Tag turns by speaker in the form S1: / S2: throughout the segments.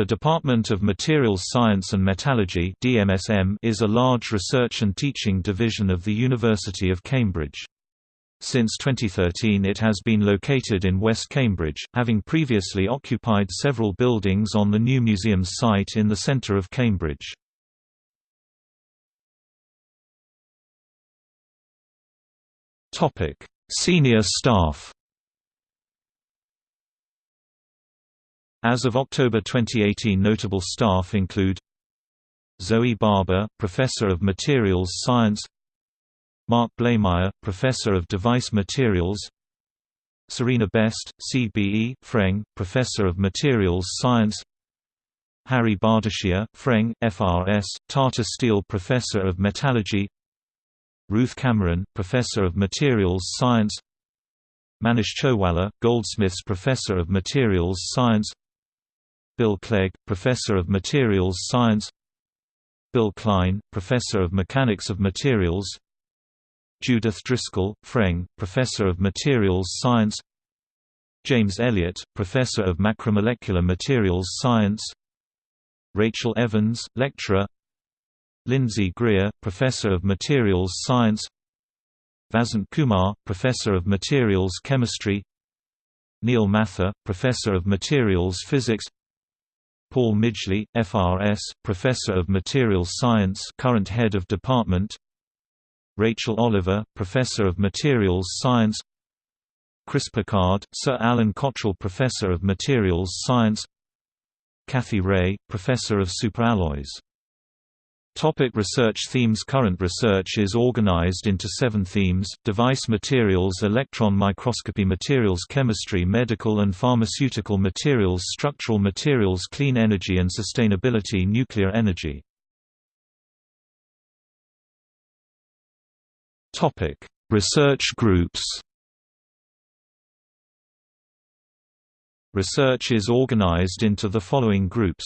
S1: The Department of Materials Science and Metallurgy is a large research and teaching division of the University of Cambridge. Since 2013 it has been located in West Cambridge, having previously occupied several buildings on the New Museums Site in the centre of Cambridge. Senior staff As of October 2018 notable staff include Zoe Barber, Professor of Materials Science Mark Blamire, Professor of Device Materials Serena Best, CBE, Freng, Professor of Materials Science Harry Bhadeshia, Freng, FRS, Tata Steel Professor of Metallurgy Ruth Cameron, Professor of Materials Science Manish Chhowalla, Goldsmiths Professor of Materials Science Bill Clegg, Professor of Materials Science Bill Clyne, Professor of Mechanics of Materials Judith Driscoll, Freng, Professor of Materials Science James Elliott, Professor of Macromolecular Materials Science Rachel Evans, Lecturer Lindsay Greer, Professor of Materials Science Vasant Kumar, Professor of Materials Chemistry Neil Mathur, Professor of Materials Physics Paul Midgley, FRS, Professor of Materials Science current Head of Department. Rachel Oliver, Professor of Materials Science. Chris Pickard, Sir Alan Cottrell Professor of Materials Science. Cathie Rae, Professor of Superalloys Topic research themes Current research is organized into seven themes, device materials electron microscopy materials chemistry medical and pharmaceutical materials structural materials clean energy and sustainability nuclear energy. Topic. research groups Research is organized into the following groups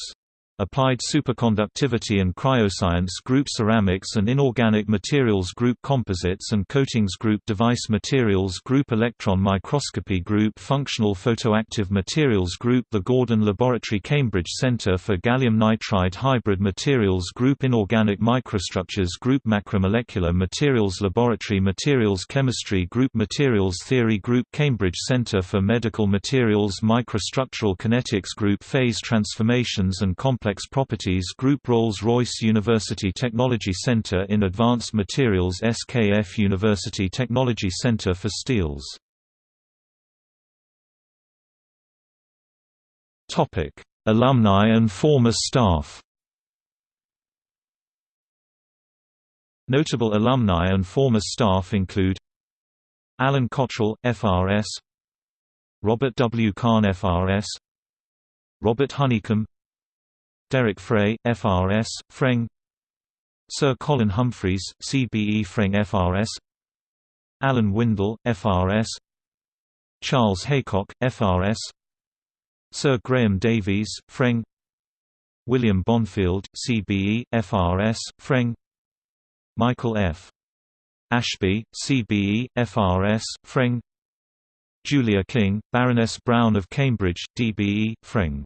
S1: Applied Superconductivity and Cryoscience Group Ceramics and Inorganic Materials Group Composites and Coatings Group Device Materials Group Electron Microscopy Group Functional Photoactive Materials Group The Gordon Laboratory Cambridge Centre for Gallium Nitride Hybrid Materials Group Inorganic Microstructures Group Macromolecular Materials Laboratory Materials Chemistry Group Materials Theory Group Cambridge Centre for Medical Materials Microstructural Kinetics Group Phase Transformations and Complex Complex Properties Group Rolls-Royce University Technology Center in Advanced Materials SKF University Technology Center for Steels Alumni and former staff Notable alumni and former staff include Alan Cottrell, FRS Robert W. Cahn FRS Robert Honeycombe Derek Fray, FRS, Freng. Sir Colin Humphreys, CBE Freng FRS Alan Windle, FRS Charles Haycock, FRS Sir Graham Davies, Freng. William Bonfield, CBE, FRS, Freng. Michael F. Ashby, CBE, FRS, Freng. Julia King, Baroness Brown of Cambridge, DBE, Freng